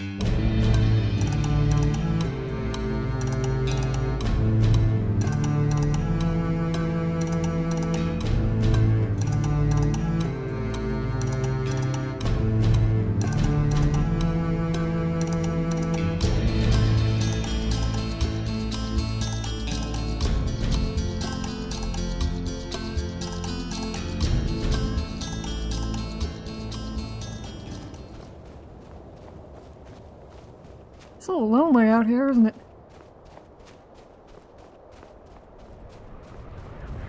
It's a little lonely out here, isn't it?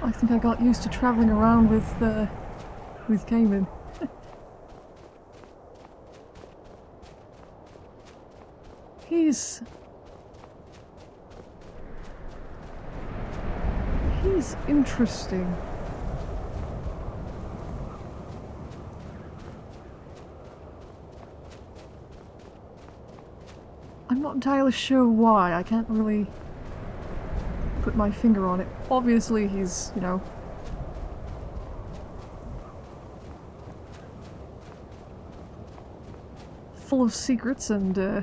I think I got used to traveling around with, uh, with Cayman. he's... He's interesting. Entirely sure why. I can't really put my finger on it. Obviously he's, you know... full of secrets and, uh,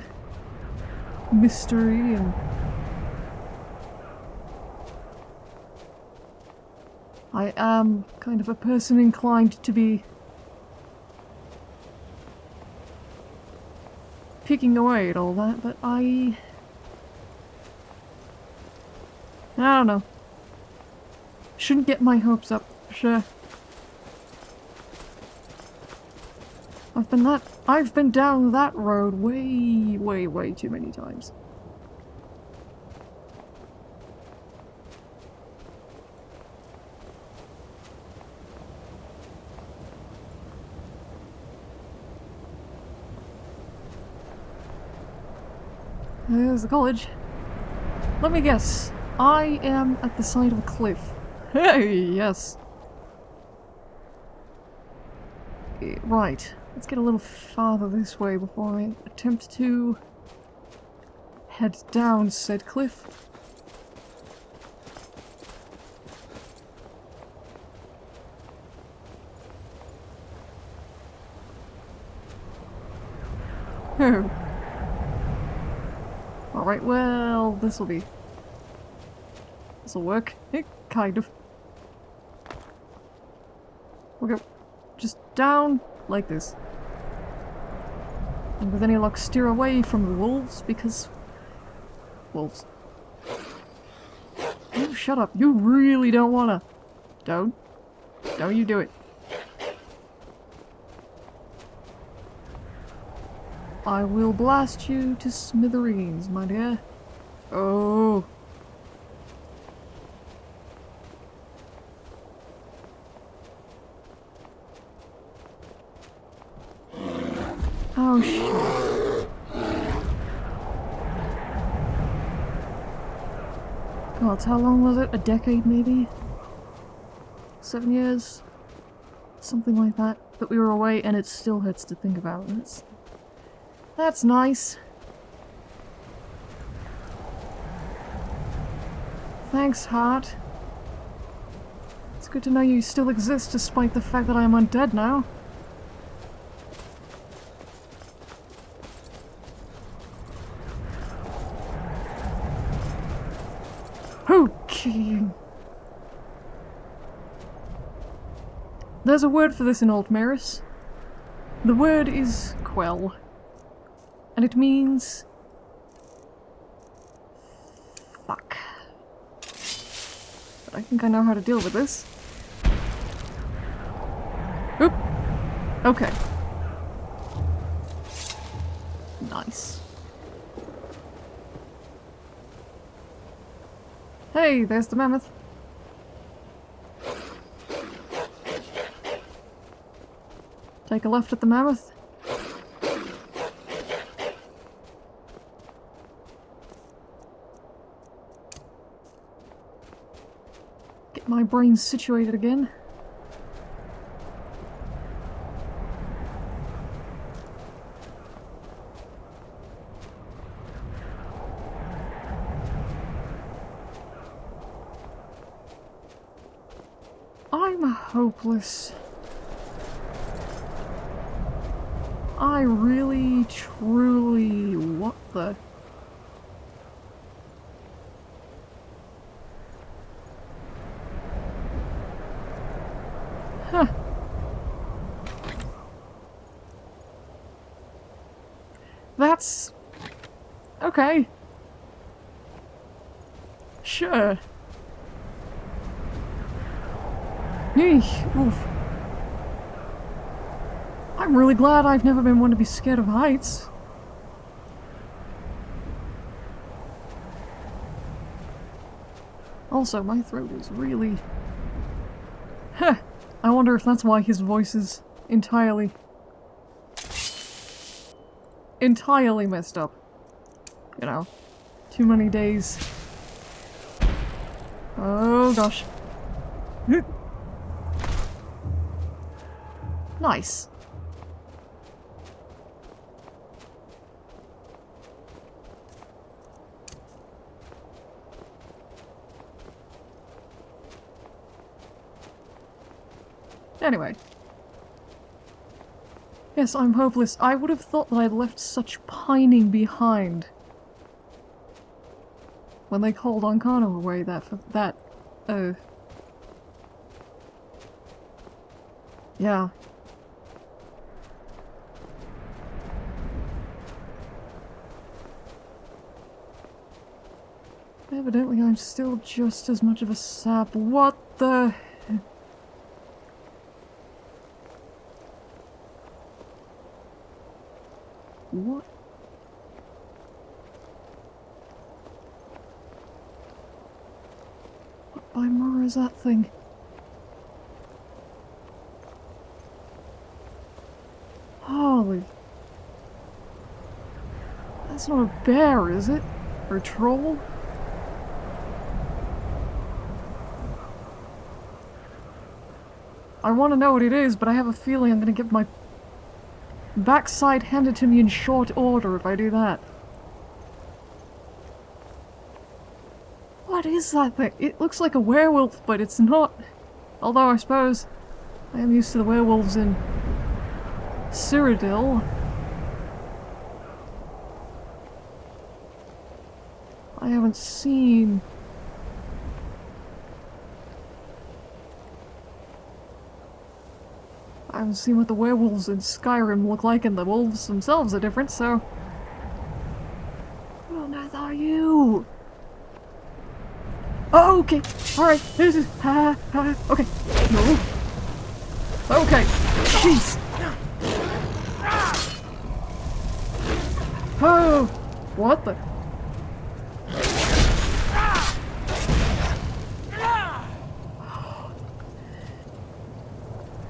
mystery and... I am kind of a person inclined to be picking away at all that, but I... I don't know. Shouldn't get my hopes up, sure. I've been that- I've been down that road way, way, way too many times. There's the college. Let me guess. I am at the side of a cliff. Hey, yes. Right. Let's get a little farther this way before I attempt to head down said cliff. Oh. Alright, well, this'll be... This'll work. Eh, kind of. We'll go just down like this. And with any luck steer away from the wolves, because... Wolves. Oh, shut up. You really don't wanna... Don't. Don't you do it. I will blast you to smithereens, my dear. Oh. Oh, shit. God, how long was it? A decade, maybe? Seven years? Something like that. That we were away, and it still hurts to think about. That's, that's nice. Thanks, heart. It's good to know you still exist despite the fact that I am undead now. Okay. There's a word for this in Old Maris. The word is quell. And it means... Fuck. But I think I know how to deal with this. Oop! Okay. Nice. Hey, there's the mammoth. Take a left at the mammoth. My brain situated again. I'm hopeless. I really, truly... What the... Huh. That's... Okay. Sure. Eesh, oof. I'm really glad I've never been one to be scared of heights. Also, my throat is really... Huh. I wonder if that's why his voice is entirely... entirely messed up. You know, too many days. Oh gosh. nice. Anyway. Yes, I'm hopeless. I would have thought that I'd left such pining behind. When they called Ancano away that for that oh Yeah. Evidently I'm still just as much of a sap. What the? What by that thing? Holy... That's not a bear, is it? Or a troll? I want to know what it is, but I have a feeling I'm going to get my backside handed to me in short order if I do that. What is that thing? It looks like a werewolf, but it's not. Although I suppose I am used to the werewolves in Cyrodiil. I haven't seen I haven't seen what the werewolves in Skyrim look like, and the wolves themselves are different, so... Who on earth are you? Oh, okay. Alright. This is... Uh, uh, okay. No. Okay. Jeez. Oh! What the...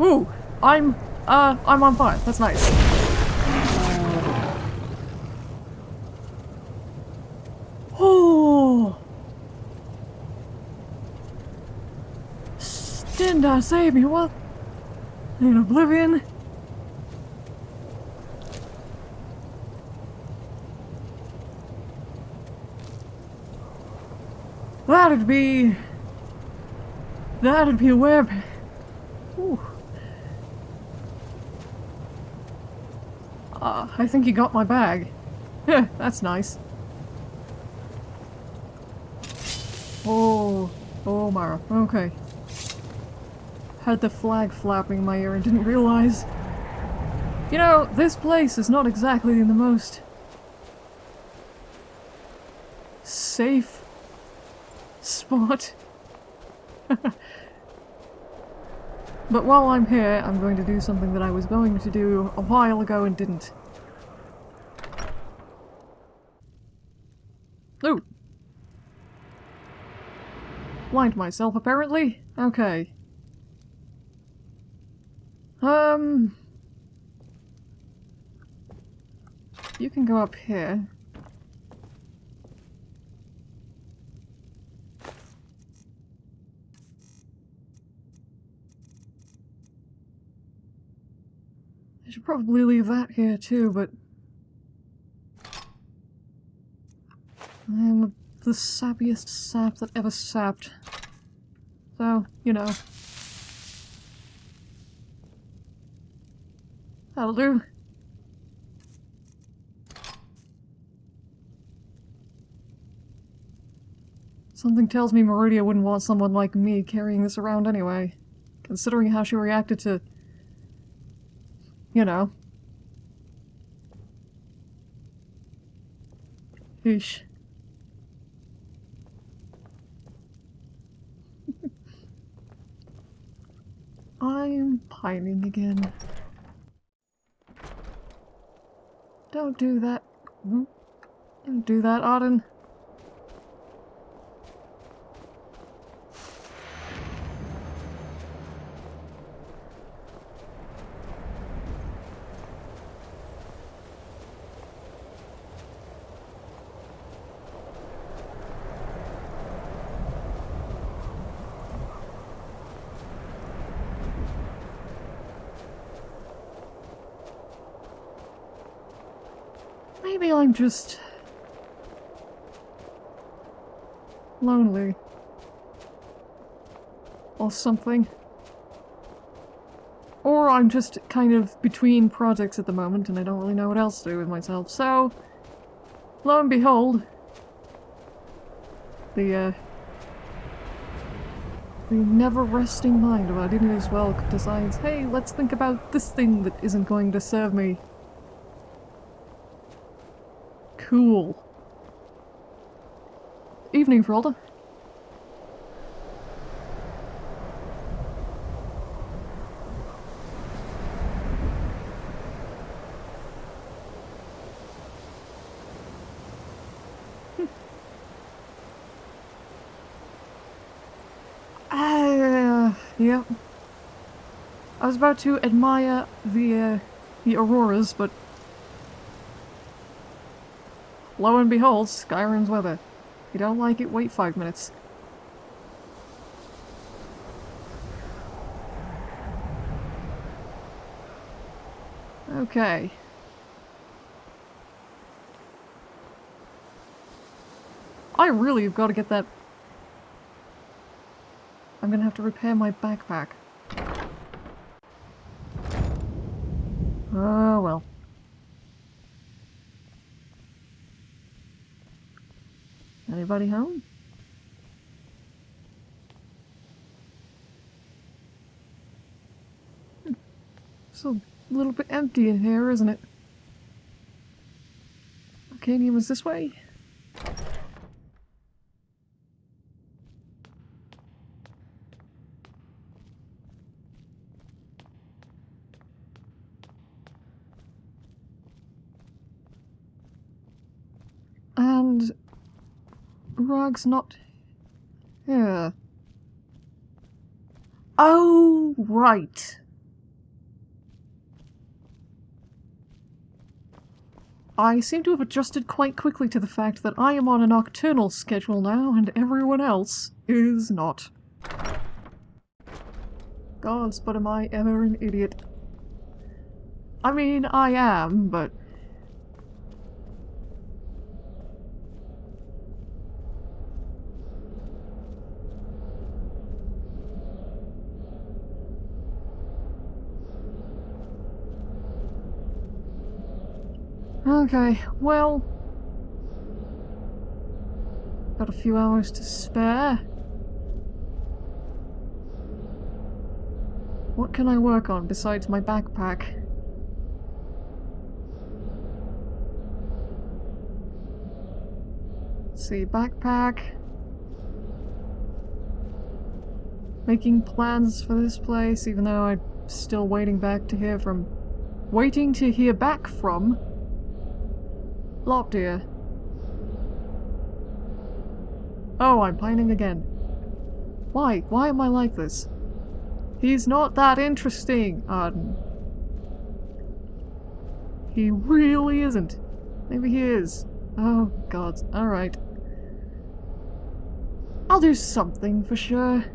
Ooh! I'm, uh, I'm on fire. That's nice. Oh! Stendarr save me, what? In Oblivion? That'd be... That'd be a. Ooh. Uh, I think you got my bag. Yeah, that's nice. Oh, oh Mara, okay. Had the flag flapping in my ear and didn't realize. You know, this place is not exactly in the most safe spot. But while I'm here, I'm going to do something that I was going to do a while ago and didn't. Ooh! Blind myself, apparently? Okay. Um... You can go up here. I should probably leave that here too, but... I am the sappiest sap that ever sapped. So, you know. That'll do. Something tells me Meridia wouldn't want someone like me carrying this around anyway, considering how she reacted to... you know. Eesh. I'm pining again. Don't do that. Hmm? Don't do that, Auden. Maybe I'm just... lonely. Or something. Or I'm just kind of between projects at the moment and I don't really know what else to do with myself, so... Lo and behold... The, uh... The never-resting mind of our Ardinius well decides, hey, let's think about this thing that isn't going to serve me Cool. Evening, Faralda. Ah, uh. I was about to admire the, uh, the auroras, but Lo and behold, Skyrim's weather. You don't like it, wait five minutes. Okay. I really have got to get that... I'm gonna have to repair my backpack. Oh well. Anybody home? It's a little bit empty in here, isn't it? Arcadium is this way? And Not here. Oh, right. I seem to have adjusted quite quickly to the fact that I am on a nocturnal schedule now and everyone else is not. Gods, but am I ever an idiot. I mean, I am, but Okay, well... Got a few hours to spare. What can I work on besides my backpack? Let's see, backpack. Making plans for this place, even though I'm still waiting back to hear from... Waiting to hear back from Lopdeer. Oh, I'm pining again. Why? Why am I like this? He's not that interesting, Arden. He really isn't. Maybe he is. Oh, God. Alright. I'll do something for sure.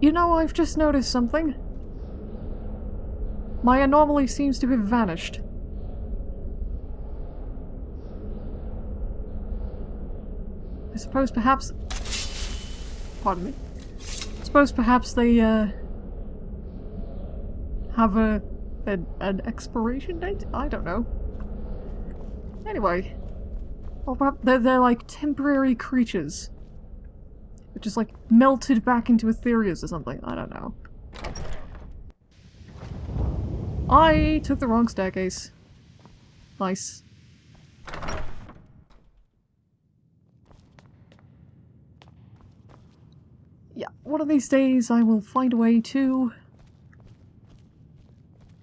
You know, I've just noticed something. My anomaly seems to have vanished. I suppose perhaps... Pardon me. I suppose perhaps they, uh... Have a... An, an expiration date? I don't know. Anyway. Or perhaps they're, they're like temporary creatures. Which is like melted back into Aetherius or something. I don't know. I took the wrong staircase. Nice. Yeah, one of these days I will find a way to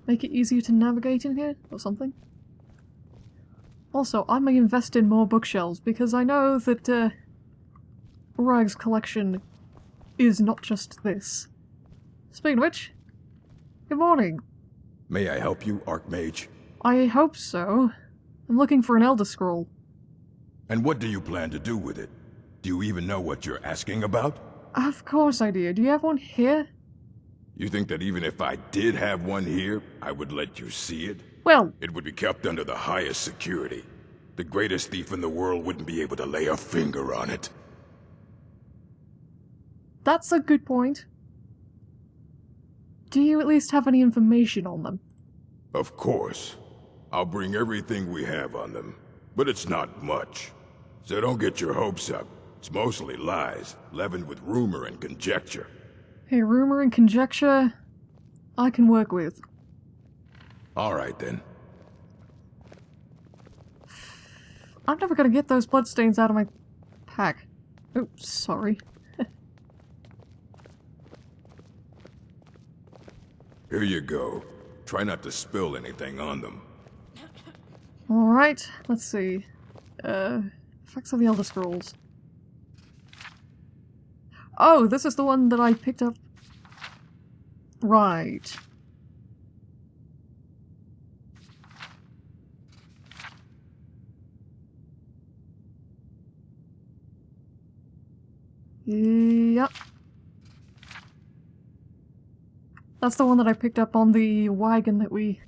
make it easier to navigate in here or something. Also, I may invest in more bookshelves because I know that uh, Urag's collection is not just this. Speaking of which, good morning. May I help you, Archmage? I hope so. I'm looking for an Elder Scroll. And what do you plan to do with it? Do you even know what you're asking about? Of course I do. Do you have one here? You think that even if I did have one here, I would let you see it? Well, It would be kept under the highest security. The greatest thief in the world wouldn't be able to lay a finger on it. that's a good point. Do you at least have any information on them? Of course. I'll bring everything we have on them. But it's not much. So don't get your hopes up. It's mostly lies, leavened with rumor and conjecture. Hey, rumor and conjecture, I can work with. All right then. I'm never gonna get those bloodstains out of my pack. Oops, sorry. Here you go. Try not to spill anything on them. Alright, let's see. Uh, effects of the Elder Scrolls. Oh, this is the one that I picked up. Right. Yep. That's the one that I picked up on the wagon that we...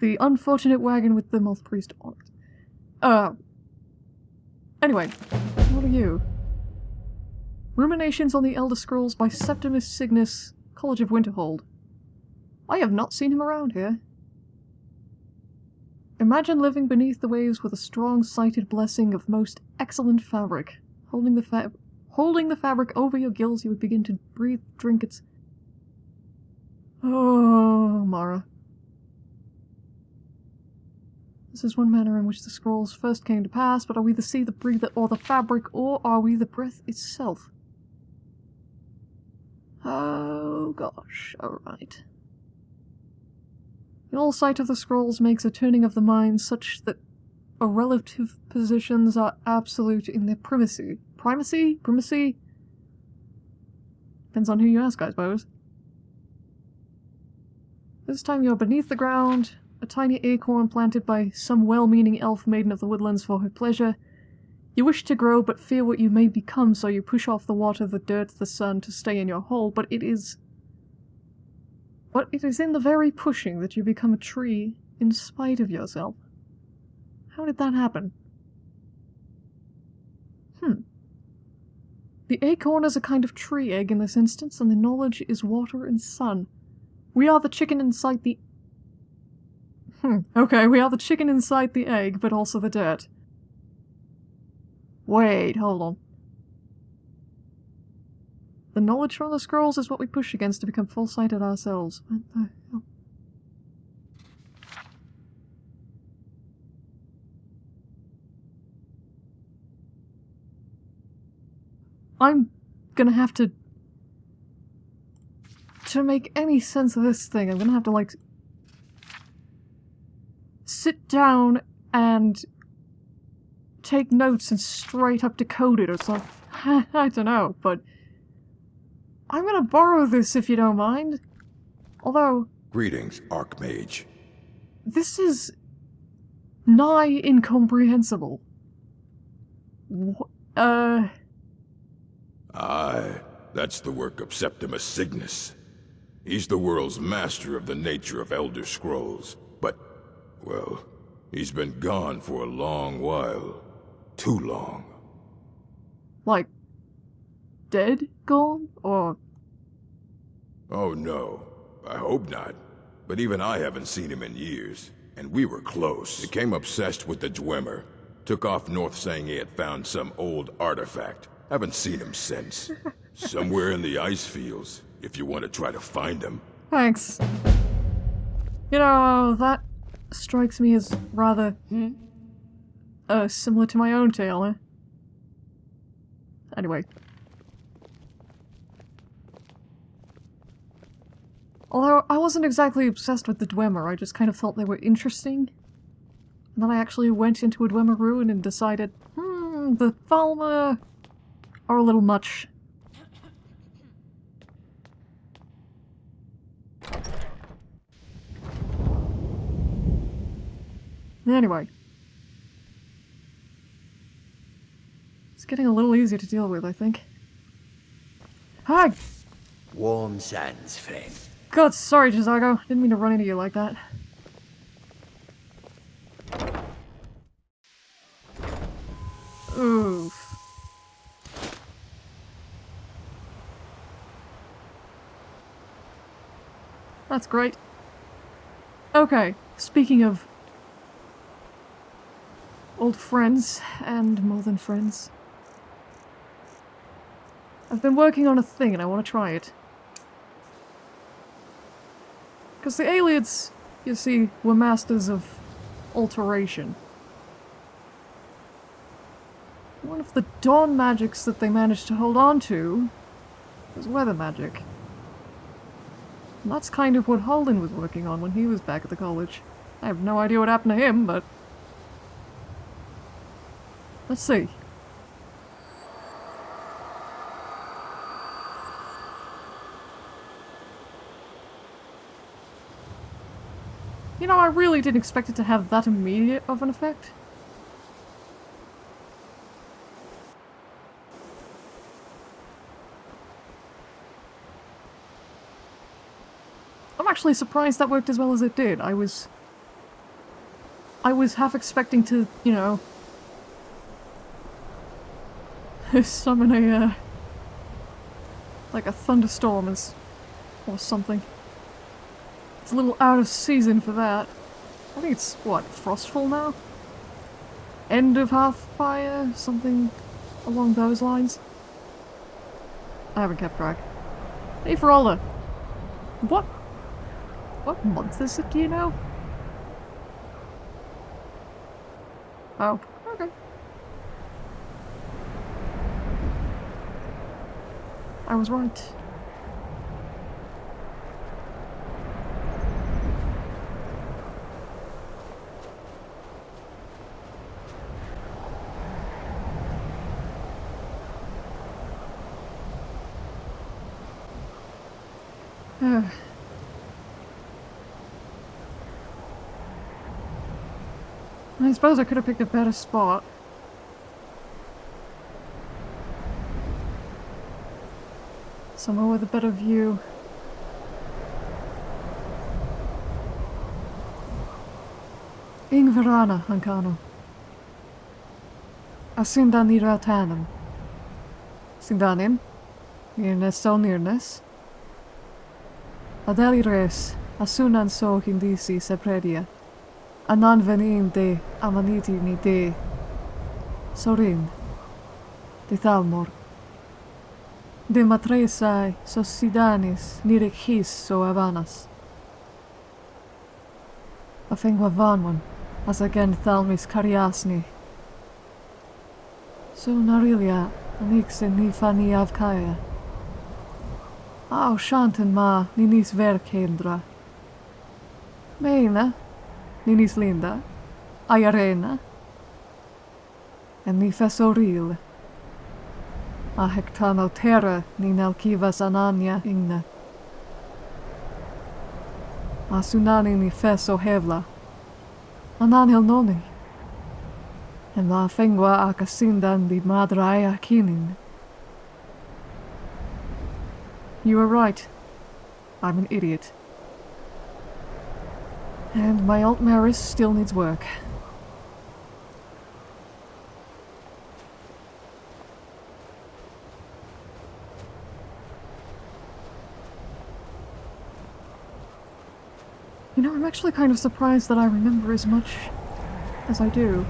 The unfortunate wagon with the Moth Priest on it. Uh... Anyway, what are you? Ruminations on the Elder Scrolls by Septimus Signus, College of Winterhold. I have not seen him around here. Imagine living beneath the waves with a strong-sighted blessing of most excellent fabric. Holding the fa- holding the fabric over your gills, you would begin to breathe, drink its. Oh, Mara. This is one manner in which the scrolls first came to pass, but are we the sea, the breather, or the fabric, or are we the breath itself? Oh gosh, alright. The all sight of the scrolls makes a turning of the mind such that our relative positions are absolute in their primacy. Primacy? Primacy? Depends on who you ask, I suppose. This time you're beneath the ground, a tiny acorn planted by some well-meaning elf maiden of the woodlands for her pleasure. You wish to grow, but fear what you may become, so you push off the water, the dirt, the sun to stay in your hole, but it is... But it is in the very pushing that you become a tree, in spite of yourself. How did that happen? Hmm. The acorn is a kind of tree egg in this instance, and the knowledge is water and sun. We are the chicken inside the... Hmm, okay, we are the chicken inside the egg, but also the dirt. Wait, hold on. The knowledge from the scrolls is what we push against to become full-sighted ourselves. What the hell? I'm gonna have to... To make any sense of this thing, I'm gonna have to, like... Sit down and... Take notes and straight up decode it or something. I don't know, but... I'm gonna borrow this if you don't mind. Although, Greetings, Archmage. this is... nigh incomprehensible. Wh- uh... Aye, that's the work of Septimus Signus. He's the world's master of the nature of Elder Scrolls, but, well, he's been gone for a long while. Too long. like... dead? Gone? Or... Oh no, I hope not. But even I haven't seen him in years. and we were close. Became obsessed with the Dwemer. Took off north saying he had found some old artifact. Haven't seen him since. Somewhere in the ice fields, if you want to try to find him. Thanks. You know, that strikes me as rather uh, similar to my own tale, eh? Anyway. Although I wasn't exactly obsessed with the Dwemer, I just kind of felt they were interesting. And then I actually went into a Dwemer ruin and decided, hmm, the Thalmor are a little much. Anyway. It's getting a little easier to deal with, I think. Hi! Warm sands, friend. God, sorry, J'zargo. Didn't mean to run into you like that. Oof. That's great. Okay, speaking of old friends and more than friends. I've been working on a thing and I want to try it. Because the Aliens, you see, were masters of alteration. One of the dawn magics that they managed to hold on to was weather magic. And that's kind of what Holden was working on when he was back at the college. I have no idea what happened to him, but... Let's see. You know, I really didn't expect it to have that immediate of an effect. Actually surprised that worked as well as it did. I was... I was half expecting to, you know... summon a, uh... Like a thunderstorm as... or something. It's a little out of season for that. I think it's, what, Frostfall now? End of Hearthfire? Something along those lines? I haven't kept track. Hey, Faralda! What? What month is it, do you know? Oh, okay. I was right. I suppose I could have picked a better spot. Somewhere with a better view. Ingverana, Ancano. Asindan i Ratanum. Sindanin. Nirnes so nirnes. Adeli res. Asunan so hindisi sepredia. A na'n fy ni'n de, a ma'n i di ni de. Sorin. Di thalmor. De matresai sos sidanis nirek his so avanas. A fengwa vanwan, as again thalmis kariasni. So narilia, anixin ni fani avkaya. A o shantan ma, ni nis ver kendra. Meina, ninis linda, aiarena. En ah, ah, ni fesoril. A hectano terra ni nalkivas anania igna. A sunani hevla. Ananil noni. En la fengua akasindan di madraya kinin. You are right. I'm an idiot. And my alt Maris still needs work. You know, I'm actually kind of surprised that I remember as much as I do.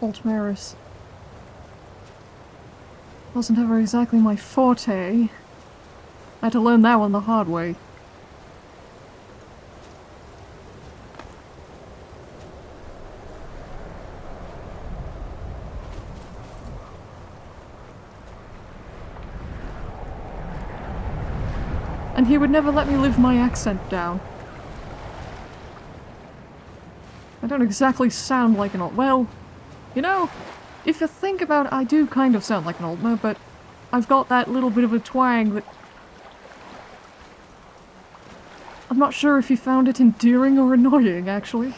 Altmaris. Wasn't ever exactly my forte. I had to learn that one the hard way. And he would never let me live my accent down. I don't exactly sound like an old- well, you know, if you think about it, I do kind of sound like an Altmer, but I've got that little bit of a twang that... I'm not sure if you found it endearing or annoying, actually. It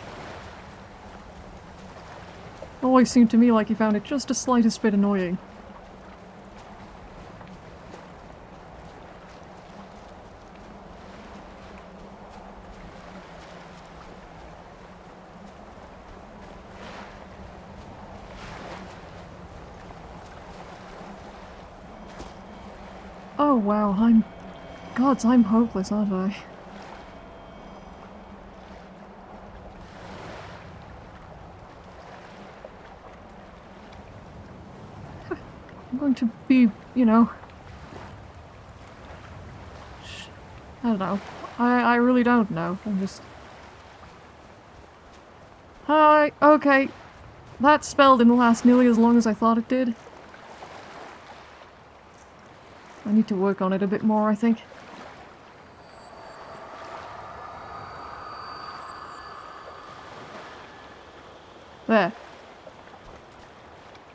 always seemed to me like you found it just a slightest bit annoying. Oh wow, I'm... Gods, I'm hopeless, aren't I? I'm going to be, you know... I don't know. I, I really don't know. I'm just... Hi, okay. That spell didn't last nearly as long as I thought it did. I need to work on it a bit more, I think. There.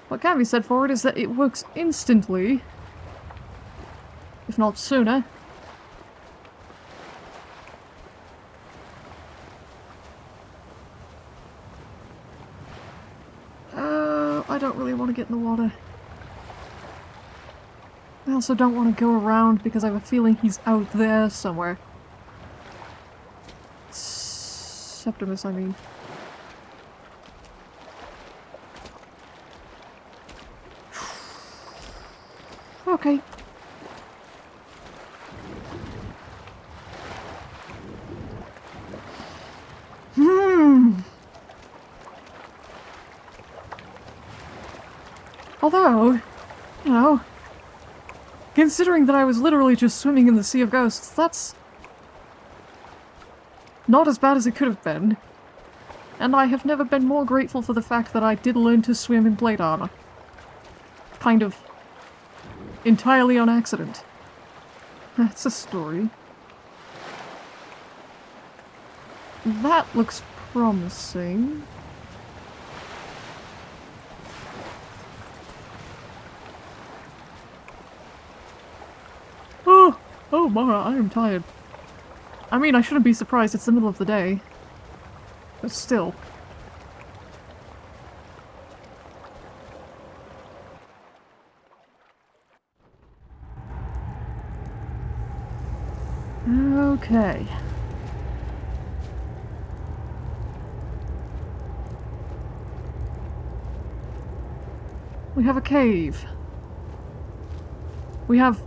What can be said for it is that it works instantly. If not sooner. Uh, I don't really want to get in the water. I also don't want to go around because I have a feeling he's out there somewhere. Septimus, I mean. Okay. Hmm. Although, you know, considering that I was literally just swimming in the Sea of Ghosts, that's not as bad as it could have been. And I have never been more grateful for the fact that I did learn to swim in plate armor. Kind of entirely on accident. That's a story. That looks promising. Oh, Mara, I am tired. I mean, I shouldn't be surprised, it's the middle of the day. But still. Okay. We have a cave. We have...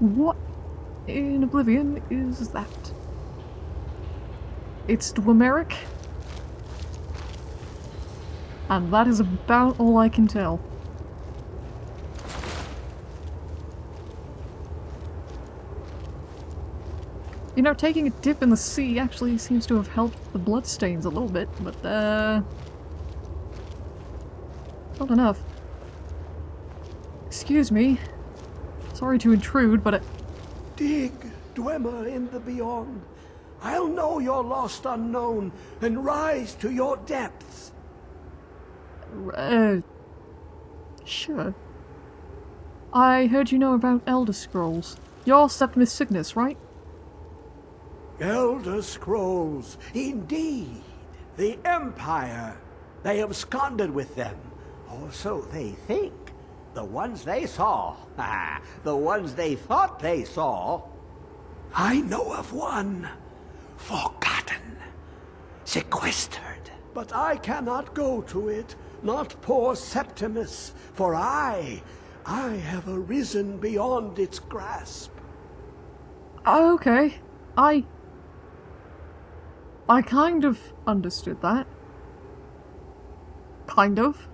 What in Oblivion is that? It's Dwemeric? And that is about all I can tell. You know, taking a dip in the sea actually seems to have helped the bloodstains a little bit, but, uh... Not enough. Excuse me. Sorry to intrude, but it... Dig, Dwemer in the beyond. I'll know your lost unknown and rise to your depths. Uh... Sure. I heard you know about Elder Scrolls. You're Septimus Signus, right? Elder Scrolls, indeed. The Empire. They absconded with them. Or so they think. The ones they saw. The ones they thought they saw. I know of one. Forgotten. Sequestered. But I cannot go to it. Not poor Septimus. For I I have arisen beyond its grasp. Okay. I... I kind of understood that. Kind of.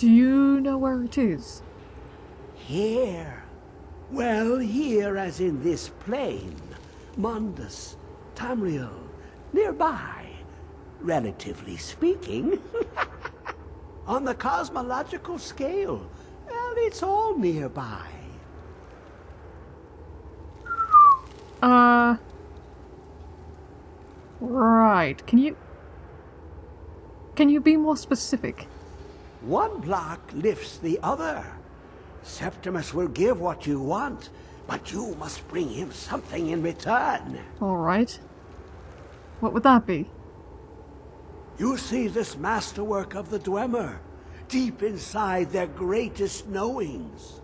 Do you know where it is? Here. Well, here as in this plain. Mundus, Tamriel, nearby, relatively speaking. On the cosmological scale, well, it's all nearby. Uh... Right. Can you... Can you be more specific? One block lifts the other. Septimus will give what you want, but you must bring him something in return. Alright. What would that be? You see this masterwork of the Dwemer, deep inside their greatest knowings.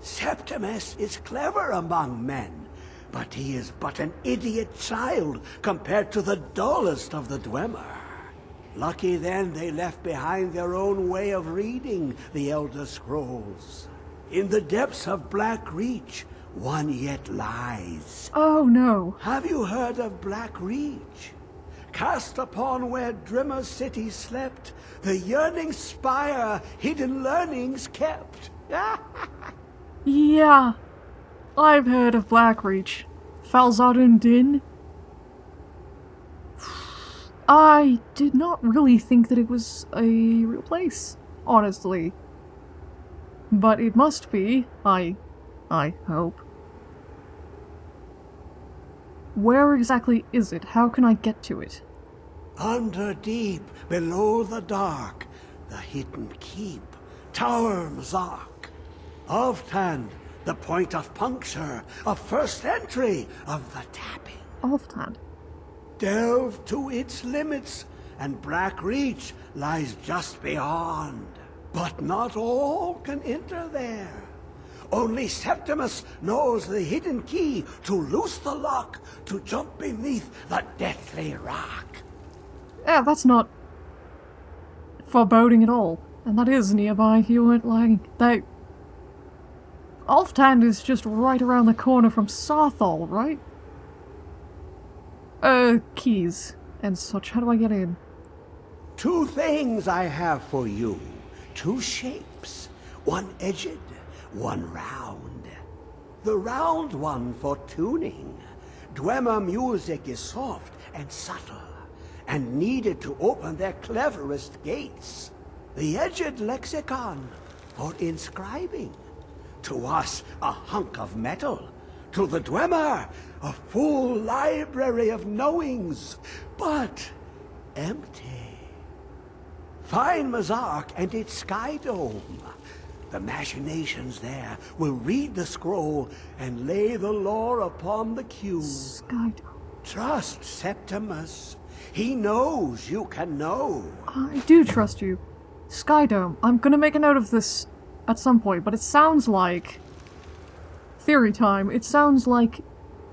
Septimus is clever among men, but he is but an idiot child compared to the dullest of the Dwemer. Lucky then they left behind their own way of reading the Elder Scrolls. In the depths of Blackreach, one yet lies. Oh no. Have you heard of Blackreach? Cast upon where Dwemer City slept, the yearning spire hidden learnings kept. Yeah. I've heard of Blackreach. Falzadun Din. I did not really think that it was a real place, honestly. But it must be, I... I hope. Where exactly is it? How can I get to it? Under deep, below the dark, the hidden keep, Tower Mzark. Alftand, the point of puncture, of first entry, of the tapping. Alftand. Delve to its limits, and Blackreach lies just beyond. But not all can enter there. Only Septimus knows the hidden key to loose the lock to jump beneath the deathly rock. Yeah, that's not foreboding at all. And that is nearby. You weren't lying. They... Alftand is just right around the corner from Saarthal, right? Uh, keys and such. How do I get in? Two things I have for you. Two shapes. One edged, one round. The round one for tuning. Dwemer music is soft and subtle, and needed to open their cleverest gates. The edged lexicon for inscribing. To us, a hunk of metal. To the Dwemer, a full library of knowings, but empty. Find Mzark and its sky dome. The machinations there will read the scroll and lay the lore upon the cube. Sky... Trust Septimus. He knows you can know. I do trust you. Sky Dome. I'm gonna make a note of this at some point, but it sounds like... Theory time. It sounds like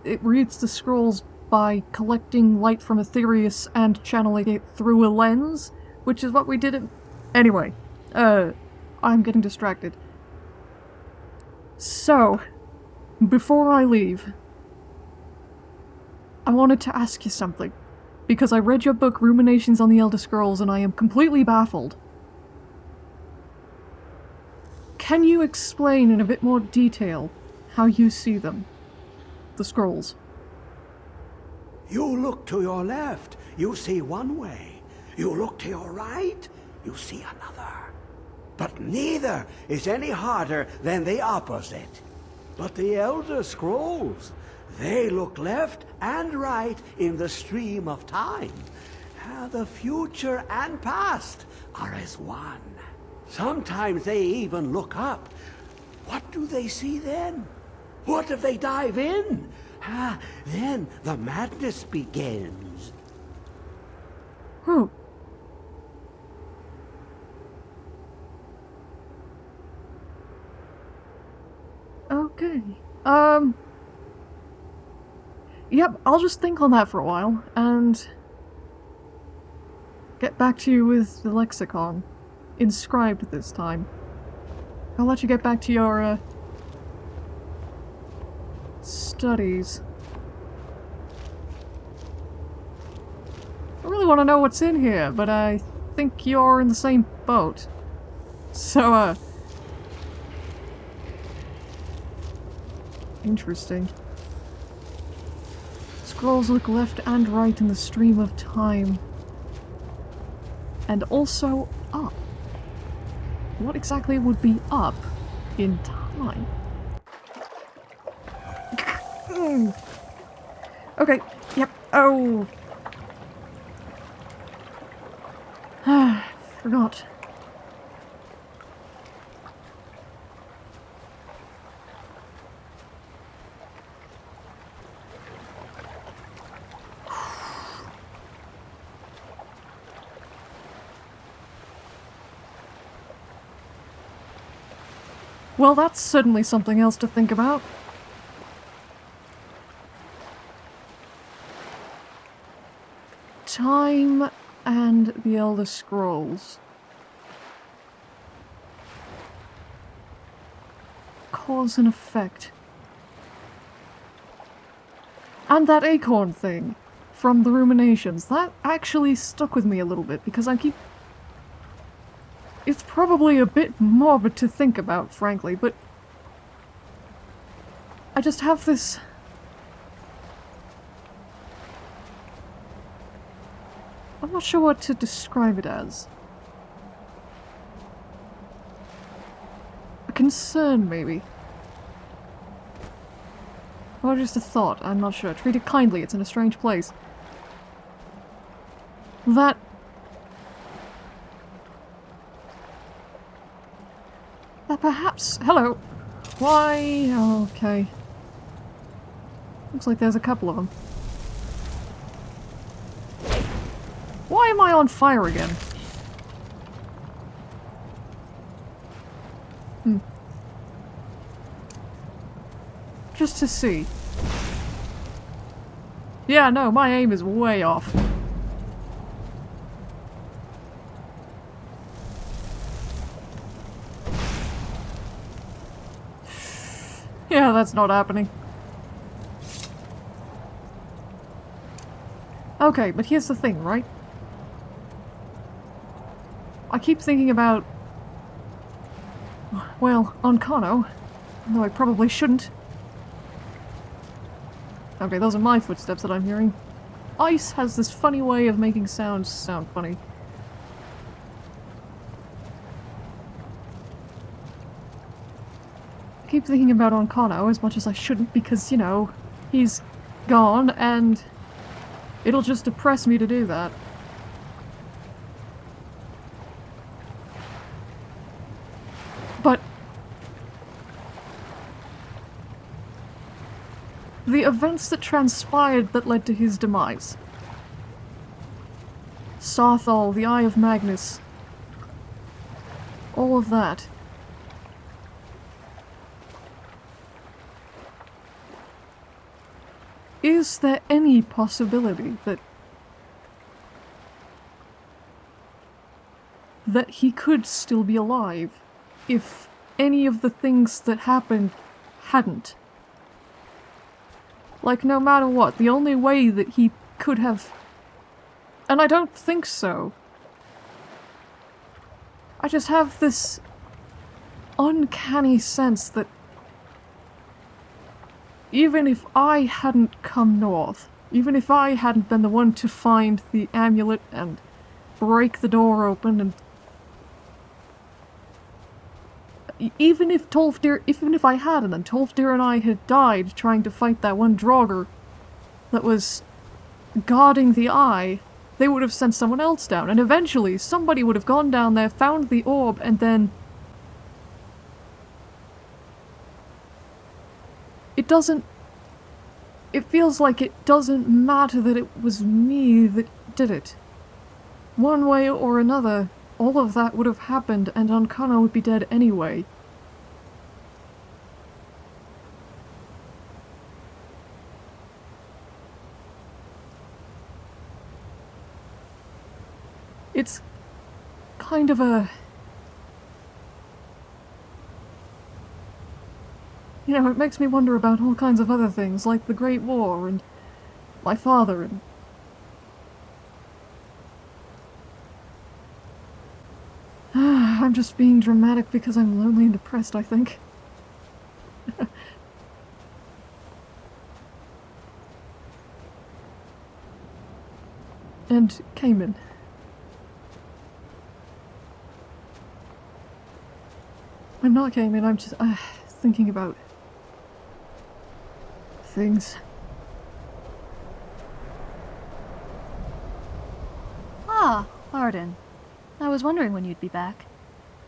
it reads the scrolls by collecting light from Aetherius and channeling it through a lens, which is what we did. Anyway, uh, I'm getting distracted. So, before I leave, I wanted to ask you something, because I read your book Ruminations on the Elder Scrolls and I am completely baffled. Can you explain in a bit more detail how you see them? The scrolls. You look to your left, you see one way. You look to your right, you see another. But neither is any harder than the opposite. But the Elder Scrolls, they look left and right in the stream of time. The future and past are as one. Sometimes they even look up. What do they see then? What if they dive in? Ah, then the madness begins. Hmm. Okay. Um. Yep, I'll just think on that for a while, and get back to you with the lexicon. Inscribed this time. I'll let you get back to your, uh, studies. I really want to know what's in here, but I think you're in the same boat. So, uh... Interesting. Scrolls look left and right in the stream of time. And also up. What exactly would be up in time? Mm. okay, yep, oh. Forgot. Well, that's certainly something else to think about. Time and the Elder Scrolls. Cause and effect. And that acorn thing from the ruminations. That actually stuck with me a little bit because I keep it's probably a bit morbid to think about, frankly, but I just have this... I'm not sure what to describe it as. A concern, maybe. Or just a thought, I'm not sure. Treat it kindly, it's in a strange place. That Uh, perhaps... Hello. Why... okay. Looks like there's a couple of them. Why am I on fire again? Hmm. Just to see. Yeah, no, my aim is way off. Yeah, that's not happening. Okay, but here's the thing, right? I keep thinking about... Well, Ancano, though I probably shouldn't. Okay, those are my footsteps that I'm hearing. Ice has this funny way of making sounds sound funny. I keep thinking about Ancano as much as I shouldn't because, you know, he's gone and it'll just depress me to do that. But the events that transpired that led to his demise. Saarthal, the Eye of Magnus. All of that. Is there any possibility that that he could still be alive if any of the things that happened hadn't? Like, no matter what, the only way that he could have... And I don't think so. I just have this uncanny sense that even if I hadn't come north, even if I hadn't been the one to find the amulet and break the door open and even if Tolfdir, even if I hadn't and Tolfdir and I had died trying to fight that one Draugr that was guarding the eye, they would have sent someone else down, and eventually somebody would have gone down there, found the orb, and then It doesn't... It feels like it doesn't matter that it was me that did it. One way or another, all of that would have happened and Ancano would be dead anyway. It's kind of a You know, it makes me wonder about all kinds of other things, like the Great War and my father and. I'm just being dramatic because I'm lonely and depressed, I think. and Cayman. I'm not Cayman, I'm just uh, thinking about things. Ah, Arden. I was wondering when you'd be back.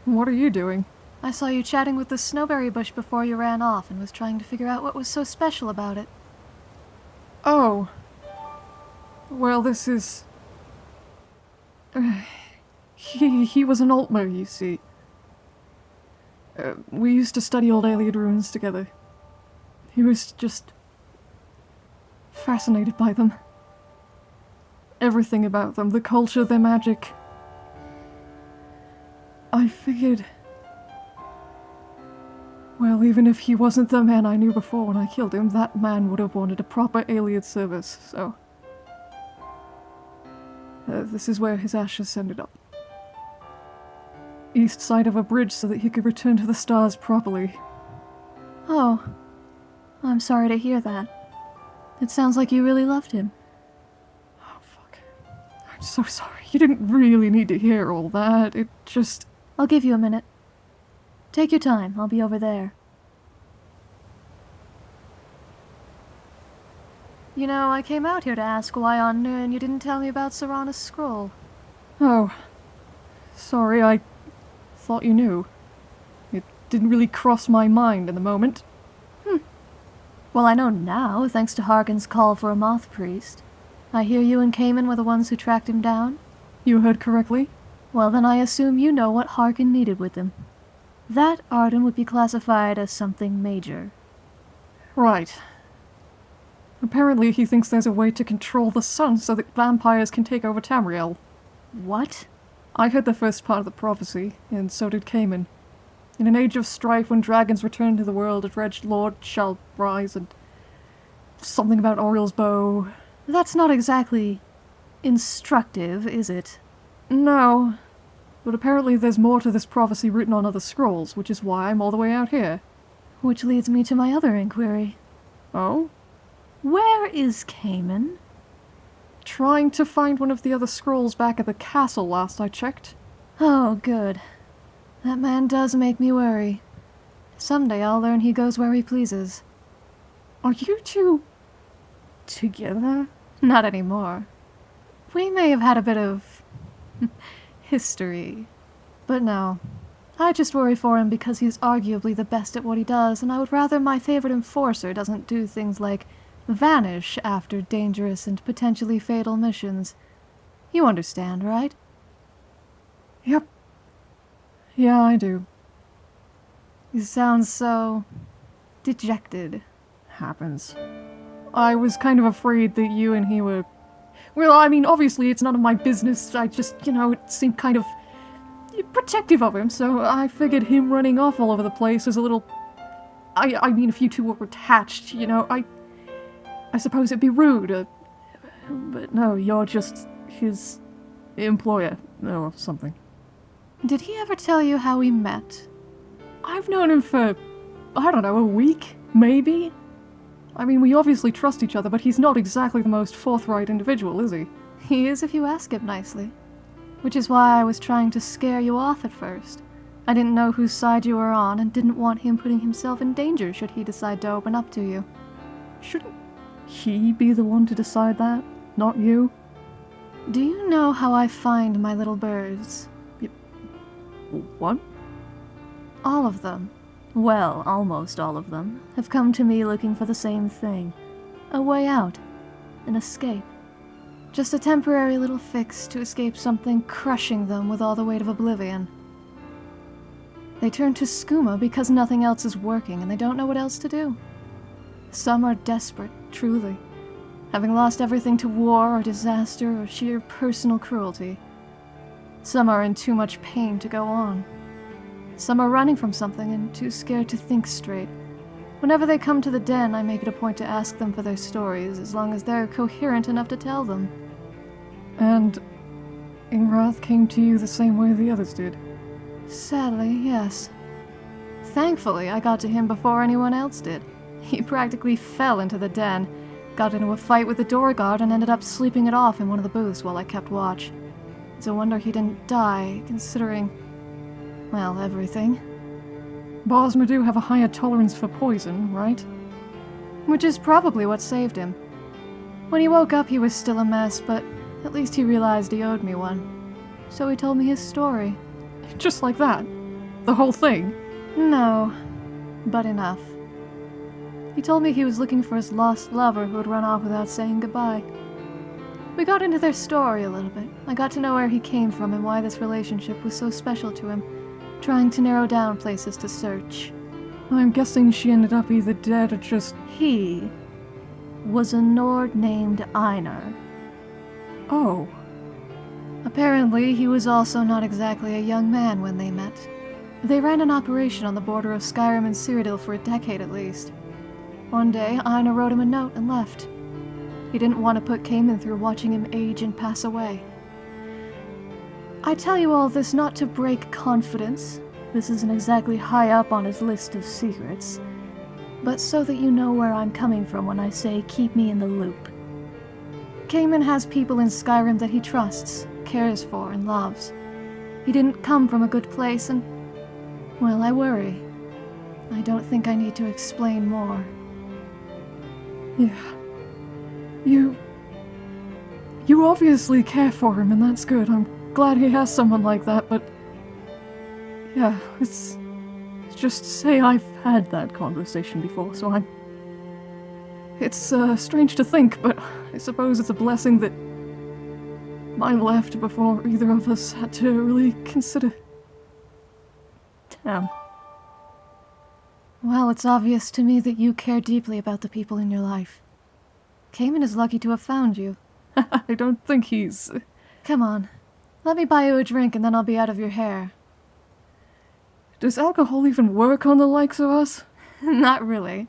What are you doing? I saw you chatting with the snowberry bush before you ran off and was trying to figure out what was so special about it. Oh. Well, this is. Uh, he, he was an Altmer, you see. Uh, we used to study old Ayleid ruins together. He was just. fascinated by them. Everything about them the culture, their magic. I figured. Well, even if he wasn't the man I knew before when I killed him, that man would have wanted a proper Ayleid service, so. Uh, this is where his ashes ended up. East side of a bridge so that he could return to the stars properly. Oh. I'm sorry to hear that. It sounds like you really loved him. Oh, fuck. I'm so sorry. You didn't really need to hear all that. It just. I'll give you a minute. Take your time. I'll be over there. You know, I came out here to ask why on Nirn you didn't tell me about Serana's scroll. Oh. Sorry, I thought you knew. It didn't really cross my mind in the moment. Hmm. Well, I know now, thanks to Harkon's call for a moth priest. I hear you and Cayman were the ones who tracked him down? You heard correctly? Well, then I assume you know what Harkon needed with him. That Arden would be classified as something major. Right. Apparently he thinks there's a way to control the sun so that vampires can take over Tamriel. What? I heard the first part of the prophecy, and so did Cayman. In an age of strife when dragons return to the world, a dredged lord shall rise and... Something about Auriel's bow. That's not exactly... instructive, is it? No. But apparently there's more to this prophecy written on other scrolls, which is why I'm all the way out here. Which leads me to my other inquiry. Oh? Where is Cayman? Trying to find one of the other scrolls back at the castle last I checked. Oh, good. That man does make me worry. Someday I'll learn he goes where he pleases. Are you two... together? Not anymore. We may have had a bit of... history. But no. I just worry for him because he's arguably the best at what he does, and I would rather my favorite enforcer doesn't do things like vanish after dangerous and potentially fatal missions. You understand, right? Yep. Yeah, I do. You sound so... dejected. Happens. I was kind of afraid that you and he were... Well, I mean, obviously it's none of my business. I just, you know, it seemed kind of protective of him, so I figured him running off all over the place is a little... I, I mean, if you two were attached, you know, I... I suppose it'd be rude, uh, but no, you're just his employer, or something. Did he ever tell you how we met? I've known him for, I don't know, a week, maybe? I mean, we obviously trust each other, but he's not exactly the most forthright individual, is he? He is if you ask him nicely. Which is why I was trying to scare you off at first. I didn't know whose side you were on and didn't want him putting himself in danger should he decide to open up to you. Shouldn't he be the one to decide that, not you? Do you know how I find my little birds? What? All of them, well, almost all of them, have come to me looking for the same thing. A way out. An escape. Just a temporary little fix to escape something crushing them with all the weight of oblivion. They turn to skooma because nothing else is working and they don't know what else to do. Some are desperate, truly, having lost everything to war or disaster or sheer personal cruelty. Some are in too much pain to go on. Some are running from something and too scared to think straight. Whenever they come to the den, I make it a point to ask them for their stories, as long as they're coherent enough to tell them. And Ingrath came to you the same way the others did. Sadly, yes. Thankfully, I got to him before anyone else did. He practically fell into the den, got into a fight with the door guard, and ended up sleeping it off in one of the booths while I kept watch. It's a wonder he didn't die, considering. Well, everything. Bosmer do have a higher tolerance for poison, right? Which is probably what saved him. When he woke up, he was still a mess, but at least he realized he owed me one. So he told me his story. Just like that. The whole thing. No, but enough. He told me he was looking for his lost lover who had run off without saying goodbye. We got into their story a little bit. I got to know where he came from and why this relationship was so special to him, trying to narrow down places to search. I'm guessing she ended up either dead or just. He was a Nord named Einar. Oh. Apparently, he was also not exactly a young man when they met. They ran an operation on the border of Skyrim and Cyrodiil for a decade at least. One day, Einar wrote him a note and left. He didn't want to put Cayman through watching him age and pass away. I tell you all this not to break confidence. This isn't exactly high up on his list of secrets. But so that you know where I'm coming from when I say keep me in the loop. Cayman has people in Skyrim that he trusts, cares for, and loves. He didn't come from a good place, and. Well, I worry. I don't think I need to explain more. Yeah. You. You obviously care for him, and that's good. I'm glad he has someone like that, but. Yeah, it's. Just say I've had that conversation before, so I'm. It's uh, strange to think, but I suppose it's a blessing that mine left before either of us had to really consider. Damn. Well, it's obvious to me that you care deeply about the people in your life. Cayman is lucky to have found you. I don't think he's. Come on. Let me buy you a drink and then I'll be out of your hair. Does alcohol even work on the likes of us? Not really.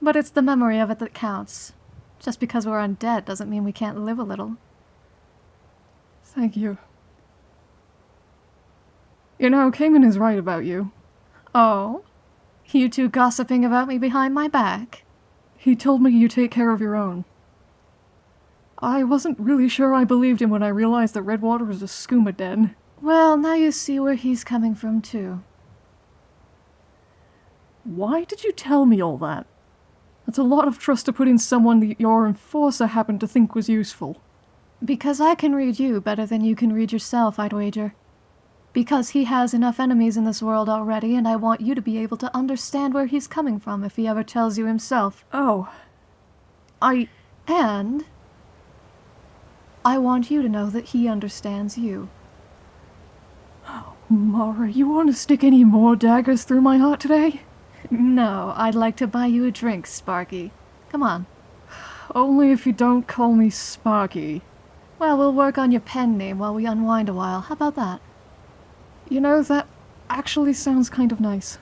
But it's the memory of it that counts. Just because we're undead doesn't mean we can't live a little. Thank you. You know, Cayman is right about you. Oh? You two gossiping about me behind my back? He told me you take care of your own. I wasn't really sure I believed him when I realized that Redwater was a skooma den. Well, now you see where he's coming from, too. Why did you tell me all that? That's a lot of trust to put in someone that your enforcer happened to think was useful. Because I can read you better than you can read yourself, I'd wager. Because he has enough enemies in this world already, and I want you to be able to understand where he's coming from if he ever tells you himself. Oh. I. And. I want you to know that he understands you. Mara, you want to stick any more daggers through my heart today? No, I'd like to buy you a drink, Sparky. Come on. Only if you don't call me Sparky. Well, we'll work on your pen name while we unwind a while. How about that? You know, that actually sounds kind of nice.